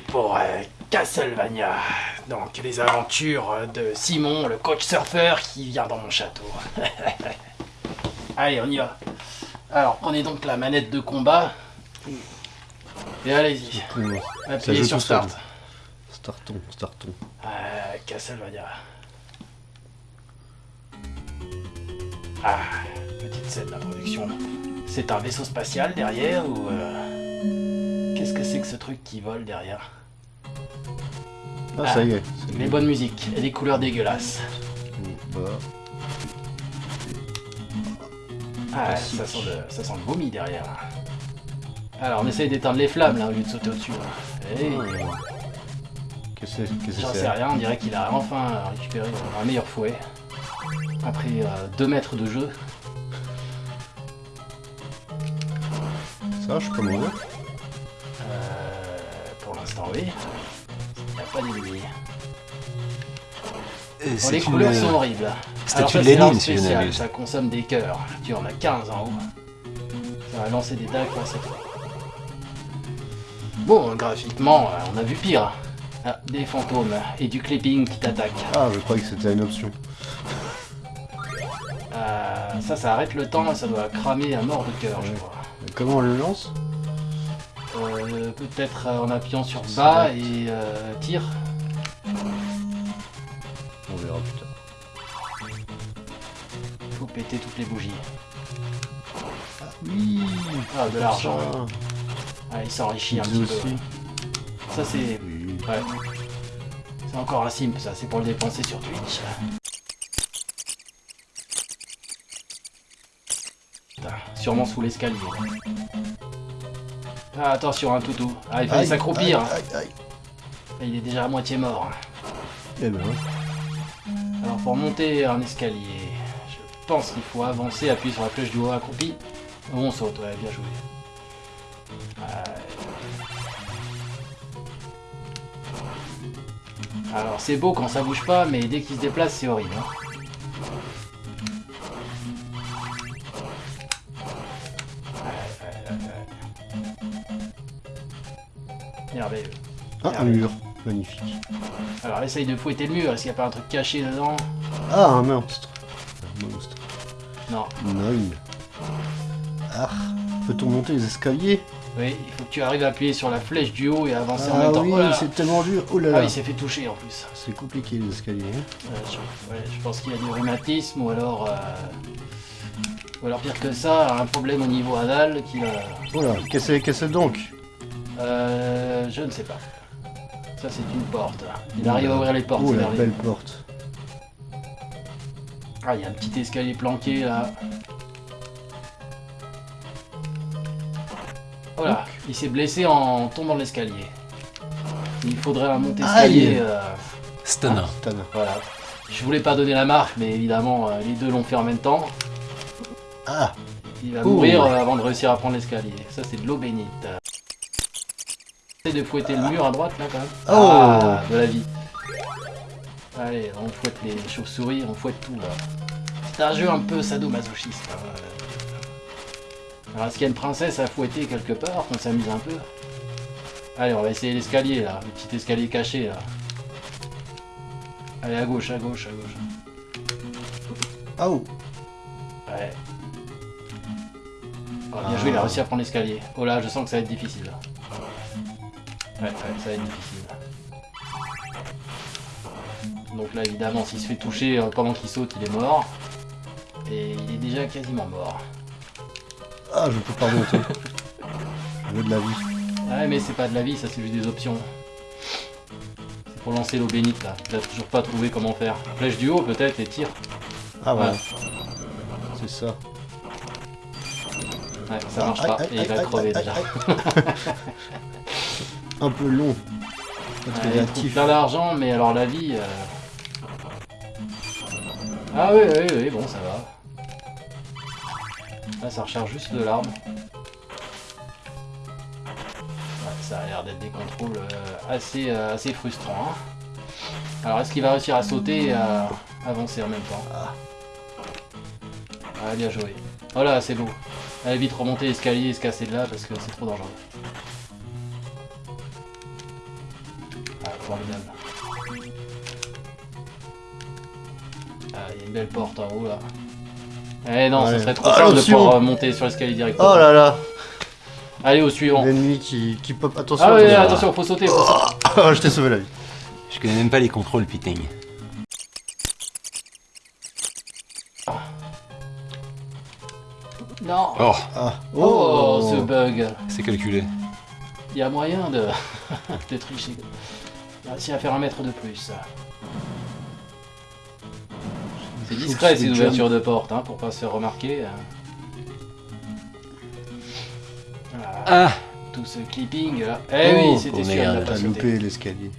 Parti pour euh, Castlevania. Donc les aventures de Simon, le coach surfeur qui vient dans mon château. Allez, on y va. Alors prenez donc la manette de combat. Et allez-y. Appuyez sur start. Startons, startons. Euh, Castlevania. Ah, petite scène d'introduction. C'est un vaisseau spatial derrière ou... euh, Qu'est-ce que c'est que ce truc qui vole derrière Ah, Ah, ça y est. Les bon. bonnes musiques et les couleurs dégueulasses. Bah, Ah, ça sent, le, ça sent le vomi derrière. Alors on essaye d'éteindre les flammes là au lieu de sauter au-dessus. Eh, Qu'est-ce que c'est J'en sais rien, on dirait qu'il a enfin récupéré un meilleur fouet. Après 2 mètres de jeu. Ça, je suis pas oui. Il n'y a pas d'ennemis. Bon, les couleurs sont horribles. statue Alors ça, de Lénine, si je. Ça consomme des cœurs. Tu en as 15 en haut. Ça va lancer des dagues, Bon, graphiquement, euh, on a vu pire. Ah, des fantômes et du clipping qui t'attaquent. Ah, je croyais que c'était une option. Euh, ça, ça arrête le temps et ça doit cramer à mort de cœur, je crois. Comment on le lance? Euh, Peut-être euh, en appuyant sur bas Select. et euh, tir. On verra plus tard. Faut péter toutes les bougies. Oui Ah, de l'argent. Ah, il s'enrichit un petit aussi. peu. Ça, c'est. Oui. Ouais. C'est encore un simp, ça. C'est pour le dépenser sur Twitch. Putain, sûrement sous l'escalier. Ah, attention, un toutou. Ah, il fallait s'accroupir. Aïe. Il est déjà à moitié mort. Eh ben, Alors pour monter un escalier, je pense qu'il faut avancer, appuyer sur la flèche du haut accroupi. Oh, on saute, ouais, bien joué. Ouais. Alors c'est beau quand ça bouge pas, mais dès qu'il se déplace, c'est horrible. hein. Merveilleux. ah, un mur. Magnifique. Alors essaye de fouetter le mur, est-ce qu'il n'y a pas un truc caché dedans? Ah, un monstre. Un monstre. Non. Nine. Ah, peut-on monter les escaliers? Oui, il faut que tu arrives à appuyer sur la flèche du haut et avancer en Ah même temps. oui, Oh c'est tellement dur. Oh là Ah là. oui, il s'est fait toucher en plus. C'est compliqué les escaliers. hein. Euh, je, ouais, je pense qu'il a du rhumatisme ou alors... euh, Ou alors pire que ça, un problème au niveau anal qui va... Oh là, que c'est donc? Euh, je ne sais pas. Ça c'est une porte. Il arrive à ouvrir les portes. Oh la belle porte. Ah, il y a un petit escalier planqué là. Voilà, il s'est blessé en tombant de l'escalier. Il faudrait un monter escalier. Euh, Stunner. Stan. Voilà. Je voulais pas donner la marque, mais évidemment, euh, les deux l'ont fait en même temps. Ah, Il va Ouh. mourir euh, avant de réussir à prendre l'escalier. Ça, c'est de l'eau bénite. Essaye de fouetter le mur à droite, là, quand même. Oh. Ah, de la vie. Allez, on fouette les chauves-souris, on fouette tout, là. C'est un jeu un peu sadomasochiste. hein. Alors, est-ce qu'il y a une princesse à fouetter quelque part, qu'on s'amuse un peu? Allez, on va essayer l'escalier, là. Le petit escalier caché, là. Allez, à gauche, à gauche, à gauche. ah oh. Ouais. Oh, bien joué, il a réussi à prendre l'escalier. Oh là, je sens que ça va être difficile. là. Ouais, ouais, ça va être difficile. Donc là, évidemment, s'il se fait toucher euh, pendant qu'il saute, il est mort. Et il est déjà quasiment mort. Ah, je peux pas monter. je veux de la vie. Ouais, mais c'est pas de la vie, ça c'est juste des options. C'est pour lancer l'eau bénite là. Il a toujours pas trouvé comment faire. Flèche du haut peut-être et tire. Ah ouais, Ouais, c'est ça. Ouais ça marche Aïe, pas. aïe, Et il va aïe, crever aïe, déjà. aïe, Un peu long. Ouais, il plein d'argent, mais alors la vie. euh, Ah oui, oui, oui, bon, ça va. Là, ça recharge juste de l'arme. Ouais, ça a l'air d'être des contrôles euh, assez, euh, assez frustrants. hein. Alors, est-ce qu'il va réussir à sauter et à avancer en même temps? Ah. Ah, bien joué. Oh là, c'est beau. Allez vite remonter l'escalier et se casser de là parce que c'est trop dangereux. formidable. Ah, il y a une belle porte en haut là. Eh non, Ouais. ce serait trop Ah, simple de pouvoir euh, monter sur l'escalier directement. Oh là là Allez, au suivant. L'ennemi qui, qui pop. Attention Ah ouais, attention. faut sauter, faut sauter. Ah, je t'ai sauvé la vie. Je connais même pas les contrôles, Piting. Non Oh, Ah. Oh, ce bug c'est calculé. Il y a moyen de, de tricher. Il a réussi à faire un mètre de plus. C'est discret ces ouvertures de porte, hein, pour pas se faire remarquer. hein. Voilà, Ah tout ce clipping là. Eh Oh, oui, c'était oh sûr, il n'a merde, pas loupé l'escalier.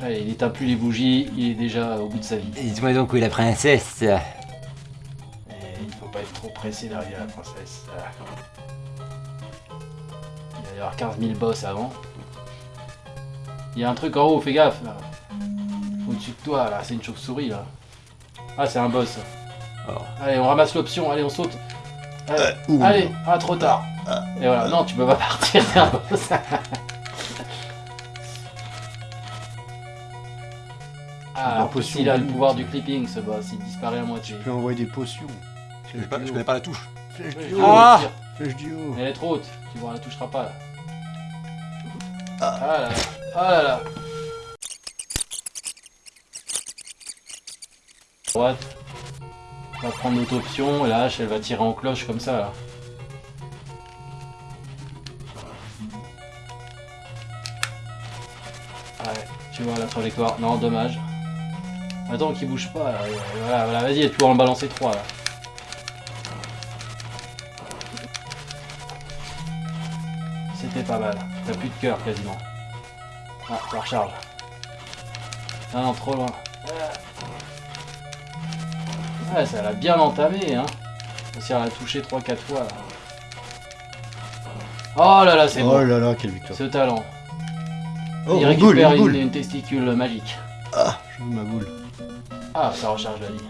Allez, il éteint plus les bougies, il est déjà au bout de sa vie. Dites-moi donc où est la princesse trop pressé d'arriver à la princesse. Il va y avoir 15 000 boss avant. Il y a un truc en haut, fais gaffe là. Au-dessus de toi là, c'est une chauve-souris là. Ah, c'est un boss. Oh. Allez, on ramasse l'option, allez, on saute. Allez, allez, ah, trop tard. Et voilà, non, tu peux pas partir, c'est un boss. Ah, il a le pouvoir du clipping ce boss, il disparaît à moitié. Tu peux envoyer des potions. Je connais, pas, je connais pas la touche. Flèche du haut. Ah. Flèche du haut. Elle est trop haute, tu vois, elle la touchera pas là. Ah là là, ah là là. Droite. On va prendre notre option, et la hache elle va tirer en cloche comme ça là. Ouais, tu vois la trajectoire. Non, dommage. Attends qu'il bouge pas là. Voilà, voilà, vas-y, tu vas en balancer 3 là. C'était pas mal. T'as plus de cœur quasiment. Ah, ça recharge. Ah non, trop loin. Ouais, ça l'a bien entamé, hein. Si elle a touché 3-4 fois, là. Oh là là, c'est Oh bon. là là, quelle victoire. Ce talent. Oh, Il boule, récupère une une, boule. une testicule magique. Ah, je ma boule. Ah, ça recharge la vie.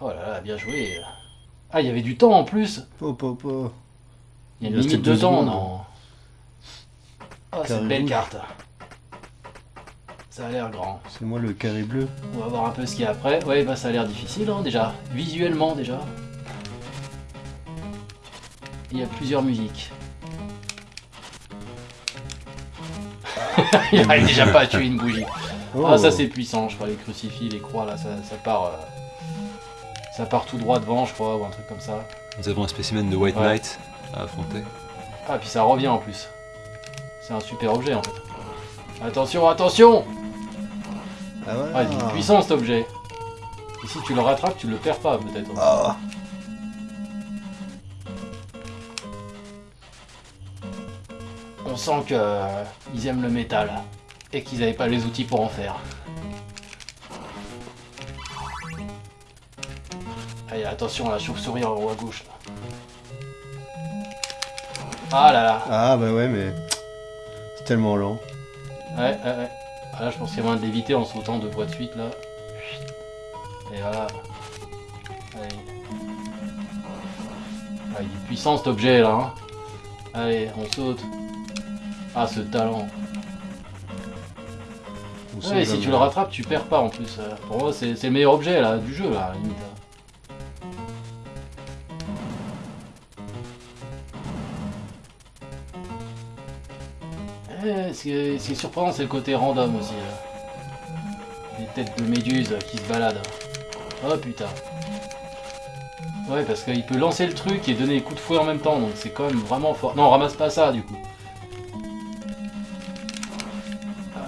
Oh là là, bien joué. Ah, il y avait du temps en plus. Oh, oh, oh. Il y a une limite de deux temps, non Oh, c'est une belle carte. Ça a l'air grand. C'est moi le carré bleu. On va voir un peu ce qu'il y a après. Ouais, bah ça a l'air difficile, hein, déjà. Visuellement, déjà. Il y a plusieurs musiques. il arrive déjà pas à tuer une bougie. Oh. Ah, ça c'est puissant, je crois, les crucifix, les croix, là, ça, ça part... euh, Ça part tout droit devant, je crois, ou un truc comme ça. Nous avons un spécimen de White Ouais. Knight à affronter. Ah, puis ça revient en plus. C'est un super objet, en fait. Attention, attention Ah voilà. Ah, il est puissant, cet objet. Et si tu le rattrapes, tu le perds pas, peut-être. Ah. On sent que euh, ils aiment le métal et qu'ils n'avaient pas les outils pour en faire. Allez, attention, la chauve-souris en haut à gauche. Ah là là. Ah bah ouais, mais c'est tellement lent. Ouais, ouais, ouais. Ah, là, je pense qu'il y a moyen de l'éviter en sautant deux fois de suite, là. Et voilà. Allez. Ah, il est puissant, cet objet, là. hein. Allez, on saute. Ah, ce talent. On Ouais, si jamais. tu le rattrapes, tu perds pas, en plus. Euh, Pour moi, c'est c'est le meilleur objet, là, du jeu, là, à la limite. Ce qui est, surprenant, c'est le côté random aussi. là. Les têtes de méduses qui se baladent. Oh putain. Ouais, parce qu'il peut lancer le truc et donner des coups de fouet en même temps, donc c'est quand même vraiment fort. Non, ramasse pas ça du coup. Ouais,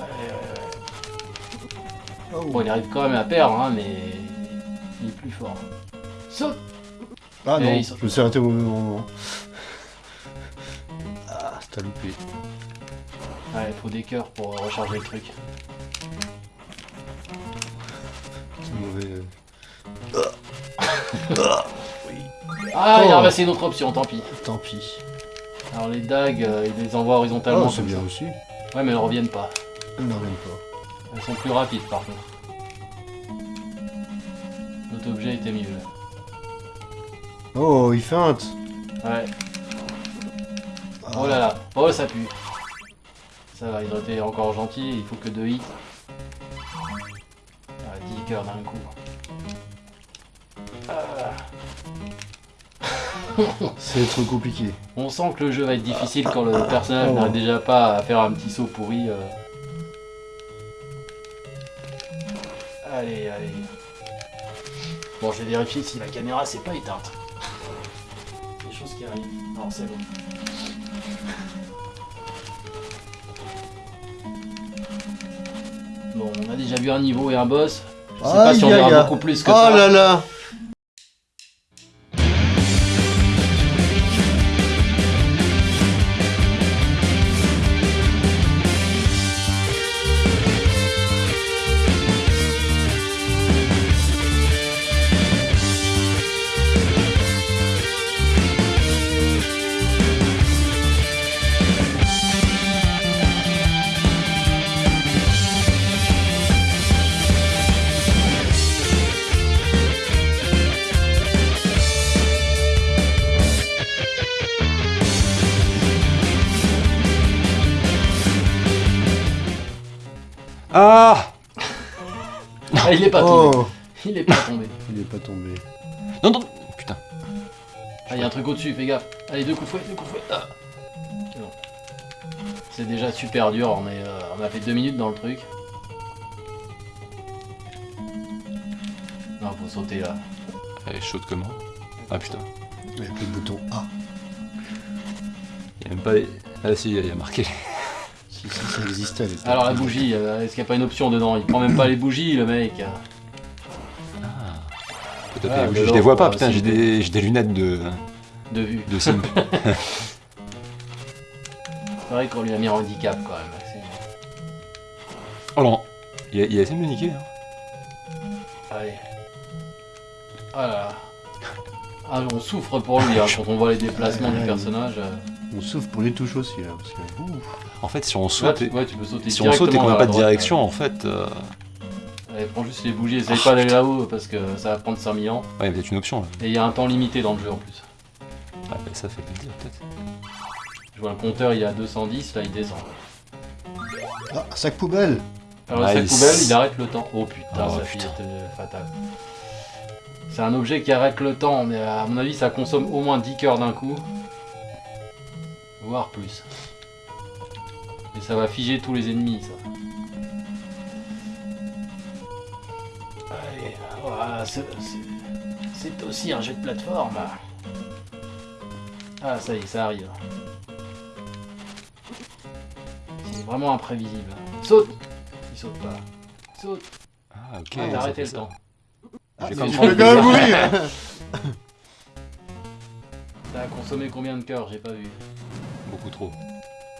ouais, ouais. Bon, il arrive quand même à perdre, hein, mais il est plus fort. Saute Ah Et non, sont- je me suis arrêté au mauvais moment. Ah, t'as loupé. Ouais, il faut des cœurs pour recharger le truc. Mauvais. Ah, il a Oh. ramassé une autre option, tant pis. Tant pis. Alors les dagues, euh, il les envoie horizontalement Oh, c'est bien ça. aussi. Ouais, mais elles reviennent pas. Non, même pas. Elles sont plus rapides par contre. L'autre objet était mieux. Oh, il feinte. Ouais. Ah, Oh là là, oh ça pue. Ça va, ils ont été encore gentils, il faut que deux hits. Ah, 10 cœurs d'un coup. Ah. C'est trop compliqué. On sent que le jeu va être difficile quand le personnage Oh. n'arrive déjà pas à faire un petit saut pourri. euh. Allez, allez. Bon, je vais vérifier si la caméra s'est pas éteinte. Des choses qui arrivent. Non, c'est bon. On a déjà vu un niveau et un boss. Je sais pas si on verra beaucoup plus que Oh ça. là là Ah Ah, il est pas tombé. Oh Il est pas tombé. Il est pas tombé. Non, non Putain. Ah, il y a un truc au-dessus, fais gaffe. Allez, deux coups de fouet, deux coups de fouet. Ah. C'est déjà super dur, on, est, euh, on a fait deux minutes dans le truc. Non, faut sauter là. Elle est chaude comment Ah putain. Avec le bouton A. Il y a même pas les... Ah si, il y a marqué. Existait. Alors la bougie, euh, est-ce qu'il n'y a pas une option dedans? Il prend même pas les bougies, le mec. Ah. Peut-être Ah, les bougies, de je les vois pas, putain, j'ai des... j'ai des lunettes de, De vue. de simp. C'est vrai qu'on lui a mis un handicap quand même. Maxime. oh non Il a, il a essayé de me niquer. Hein. Allez. Ah là là. Ah, on souffre pour lui hein, quand on voit les déplacements du personnage. euh. On souffle pour les touches aussi là. Parce que... En fait, si on Là, saute, tu, et... ouais, tu peux sauter si on saute et qu'on n'a pas de droite, direction, en fait... euh. Allez, prends juste les bougies, essaye Ah, pas d'aller là-haut parce que ça va prendre 5000 ans. Ouais, peut-être une option là. Et il y a un temps limité dans le jeu en plus. Ah, bah, ça fait plaisir peut-être. Je vois le compteur, il est à 210, là il descend. Ah, sac poubelle Alors le sac poubelle, il arrête le temps. Oh putain, Oh, ça putain. fait euh, fatal. C'est un objet qui arrête le temps, mais à mon avis, ça consomme au moins 10 cœurs d'un coup. Voire plus. Et ça va figer tous les ennemis, ça. Allez, voilà, c'est c'est- aussi un jeu de plateforme. Ah, ça y est, ça arrive. C'est vraiment imprévisible. Saute Il saute pas. Saute Ah, ok. Ah, t'as ça arrêté le ça. temps. Ah, J'ai mourir a consommé combien de cœurs? J'ai pas vu. Beaucoup trop.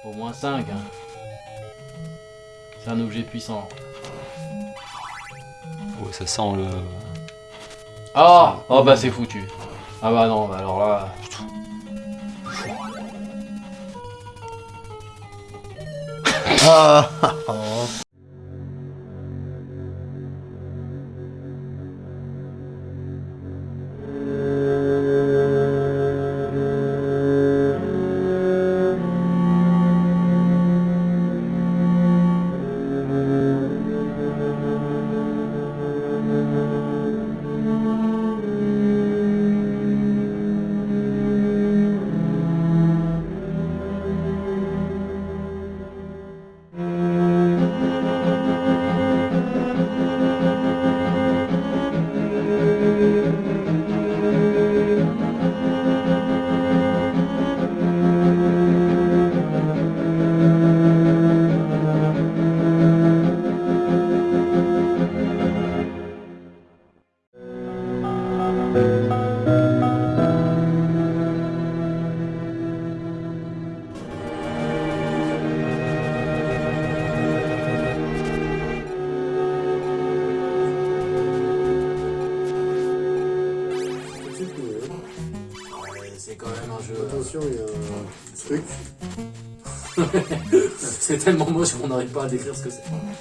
Au moins 5. C'est un objet puissant. Ouais, ça sent le... Ah Oh bah c'est foutu. Ah bah non, bah alors là... Ah tellement moche qu'on n'arrive pas à décrire ce que c'est.